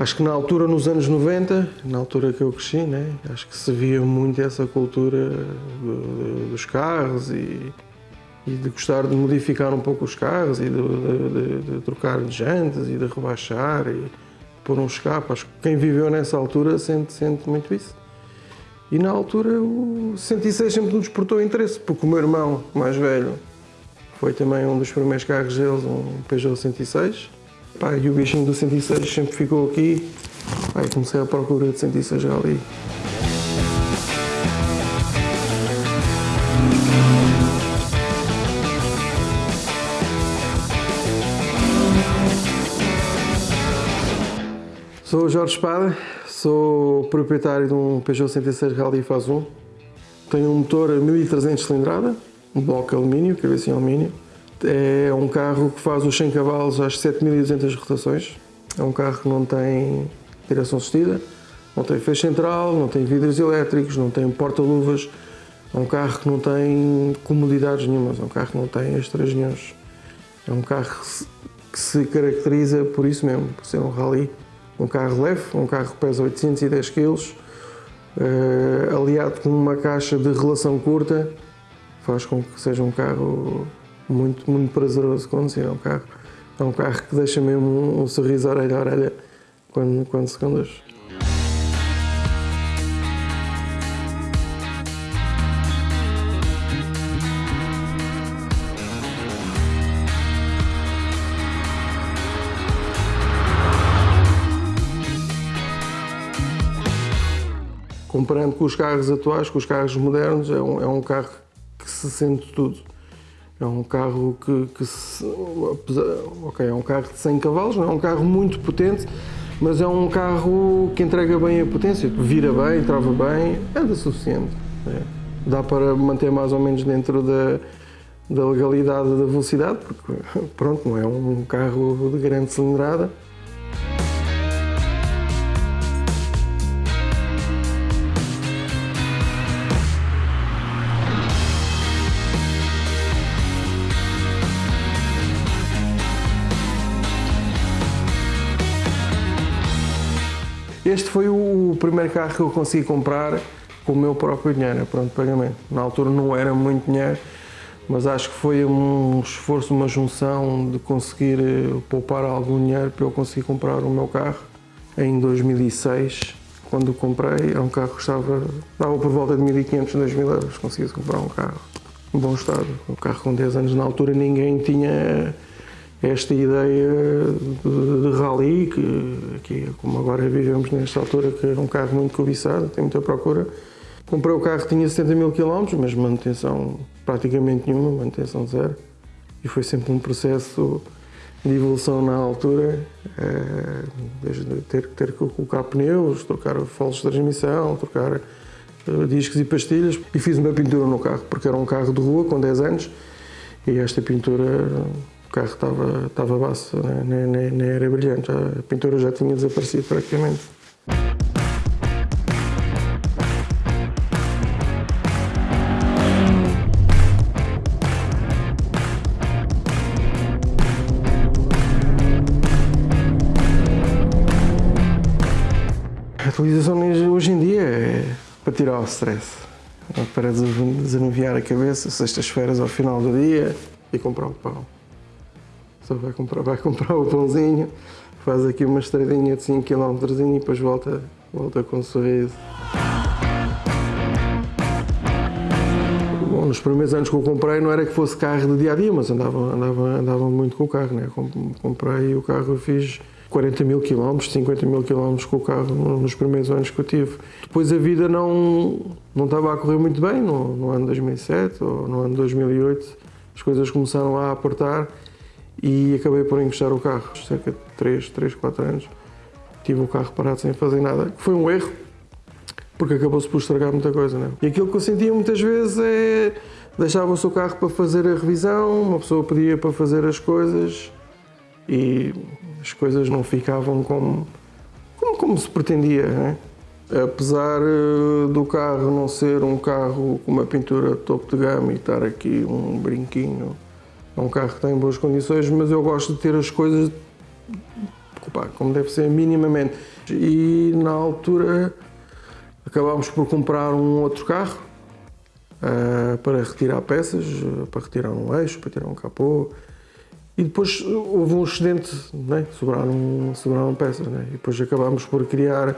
Acho que na altura, nos anos 90, na altura que eu cresci, né, acho que se via muito essa cultura do- dos carros e, e de gostar de modificar um pouco os carros e de, de- de- de trocar de jantas e de rebaixar e pôr um escape. Acho que quem viveu nessa altura sente, sente muito isso. E na altura o 106 sempre nos despertou interesse, porque o meu irmão mais velho foi também um dos primeiros carros deles, um Peugeot 106. Pá, e o bichinho do 106 sempre ficou aqui. Pá, comecei a procura de 106 ali. Sou o Jorge Espada, sou proprietário de um Peugeot 106 Rally Faz 1. Tenho um motor a 1300 cilindrada, um bloco de alumínio, cabeça em alumínio. É um carro que faz os 100 cavalos às 7200 rotações. É um carro que não tem direção assistida, não tem feixe central, não tem vidros elétricos, não tem porta-luvas. É um carro que não tem comodidades nenhumas, é um carro que não tem extras nenhums. É um carro que se- que se caracteriza por isso mesmo, por ser um rally. Um carro leve, um carro que pesa 810 kg, eh, aliado com uma caixa de relação curta, faz com que seja um carro muito, muito prazeroso conduzir. É um carro, é um carro que deixa mesmo um, um sorriso orelha a orelha quando, quando se conduz. Comparando com os carros atuais, com os carros modernos, é um, é um carro que se sente tudo. É um carro que, que se, ok, é um carro de 100 cavalos, não é um carro muito potente, mas é um carro que entrega bem a potência, vira bem, trava bem, anda suficiente. né? Dá para manter mais ou menos dentro da, da legalidade da velocidade, porque pronto, não é um carro de grande cilindrada. Este foi o primeiro carro que eu consegui comprar com o meu próprio dinheiro, pronto, pagamento. Na altura não era muito dinheiro, mas acho que foi um esforço, uma junção de conseguir eh, poupar algum dinheiro para eu conseguir comprar o meu carro. Em 2006, quando comprei, era um carro que custava, dava por volta de 1.500, 2.000 euros, conseguia comprar um carro em bom estado. Um carro com 10 anos na altura, ninguém tinha esta ideia de, de rally, que, que como agora vivemos nesta altura, que é um carro muito cobiçado, tem muita procura. Comprei o carro, tinha 70 mil km, mas manutenção praticamente nenhuma, manutenção zero. E foi sempre um processo de evolução na altura, eh, desde ter, ter que colocar pneus, trocar foles de transmissão, trocar eh, discos e pastilhas. E fiz uma pintura no carro, porque era um carro de rua com 10 anos e esta pintura, o carro estava, estava baço, né? nem, nem, nem era brilhante, a pintura já tinha desaparecido praticamente. A utilização hoje em dia é para tirar o stress, é para desanuviar a cabeça, sextas-feiras ao final do dia e comprar o pão. Vai comprar, vai comprar o pãozinho, faz aqui uma estradinha de 5 km e depois volta, volta com um sorriso. Bom, nos primeiros anos que eu comprei não era que fosse carro de dia a dia, mas andava, andava, andava muito com o carro. Né? Com- Comprei o carro, fiz 40 mil quilómetros, 50 mil quilómetros com o carro nos primeiros anos que eu tive. Depois a vida não, não estava a correr muito bem, no, no ano 2007 ou no ano 2008, as coisas começaram a apertar e acabei por encostar o carro. Cerca de 3, 3, 4 anos tive o carro parado sem fazer nada, foi um erro, porque acabou-se por estragar muita coisa. Né? E aquilo que eu sentia muitas vezes é deixava o carro para fazer a revisão, uma pessoa pedia para fazer as coisas e as coisas não ficavam como, como, como se pretendia. Né? Apesar eh, do carro não ser um carro com uma pintura topo de gama e estar aqui um brinquinho, é um carro que tem boas condições, mas eu gosto de ter as coisas pá, como deve ser minimamente. E na altura acabámos por comprar um outro carro uh, para retirar peças, para retirar um eixo, para tirar um capô. E depois houve um excedente, né? sobraram, sobraram peças. Né? E depois acabámos por criar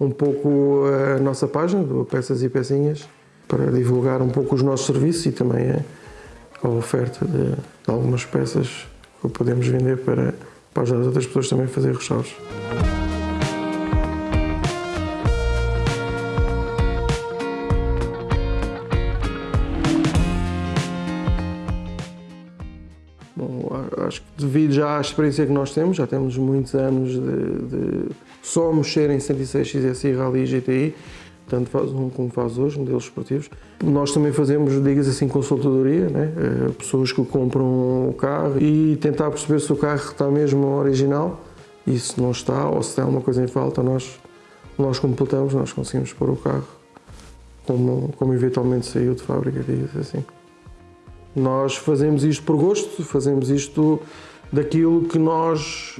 um pouco a nossa página, do Peças e Pecinhas, para divulgar um pouco os nossos serviços e também a, oferta de, de, algumas peças que podemos vender para, para ajudar as outras pessoas também a fazer restauros. acho que devido já à experiência que nós temos, já temos muitos anos de, de só mexer em 106 XSI Rally GTI, tanto faz um como faz hoje, modelos esportivos. Nós também fazemos, digas assim, consultadoria, né? Eh, pessoas que compram o carro e tentar perceber se o carro está mesmo original e se não está ou se tem alguma coisa em falta, nós, nós completamos, nós conseguimos pôr o carro como, como eventualmente saiu de fábrica, digas assim. Nós fazemos isto por gosto, fazemos isto daquilo que nós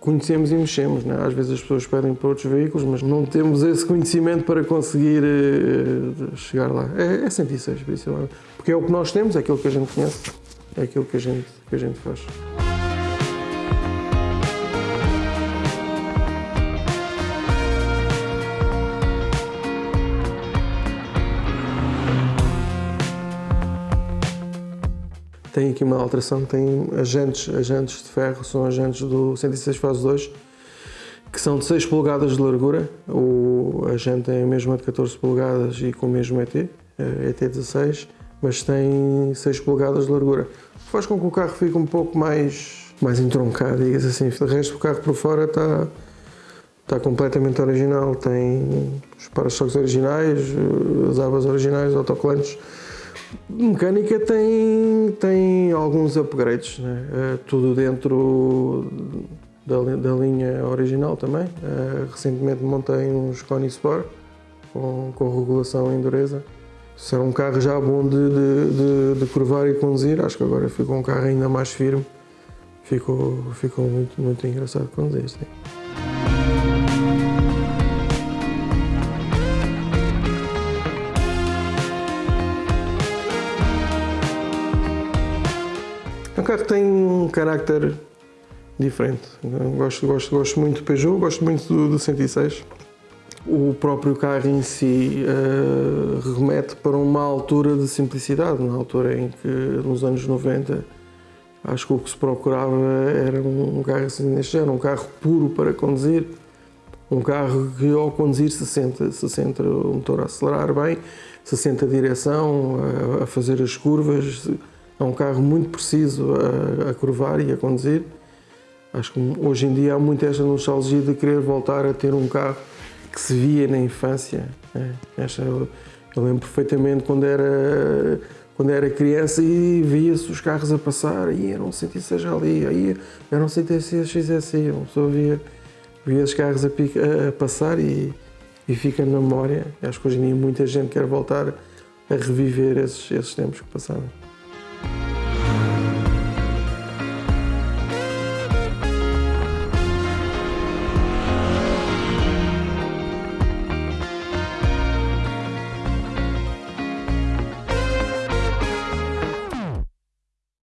conhecemos e mexemos. Né? Às vezes as pessoas pedem para outros veículos, mas não temos esse conhecimento para conseguir uh, chegar lá. É, é 106, principalmente. Porque é o que nós temos, é aquilo que a gente conhece, é aquilo que a gente, que a gente faz. Tem aqui uma alteração, tem agentes, agentes de ferro, são agentes do 106 fase 2, que são de 6 polegadas de largura, o agente é mesmo de 14 polegadas e com o mesmo ET, ET16, mas tem 6 polegadas de largura, faz com que o carro fique um pouco mais, mais entroncado, digas assim, o resto do carro por fora está, está completamente original, tem os para-choques originais, as abas originais, autocolantes, Mecânica tem, tem alguns upgrades, né? é, tudo dentro da, da, linha original também. É, recentemente montei uns Coni Sport com, com regulação em dureza. Se era um carro já bom de, de, de, de curvar e conduzir, acho que agora ficou um carro ainda mais firme. Ficou, ficou muito, muito engraçado conduzir. Sim. O carro tem um carácter diferente. Gosto, gosto, gosto muito do Peugeot, gosto muito do, do 106. O próprio carro em si uh, remete para uma altura de simplicidade, na altura em que, nos anos 90, acho que o que se procurava era um, carro assim género, um carro puro para conduzir, um carro que ao conduzir se sente, se sente o motor a acelerar bem, se sente a direção, a, a fazer as curvas, é um carro muito preciso a, a curvar e a conduzir. Acho que hoje em dia há muito esta nostalgia de querer voltar a ter um carro que se via na infância. Né? Esta, eu, eu, lembro perfeitamente quando era, quando era criança e via-se os carros a passar, e eram 106 ali, aí eram 106 XSI, uma pessoa via, via os carros a, a passar e, e fica na memória. Acho que hoje em dia muita gente quer voltar a reviver esses, esses tempos que passaram.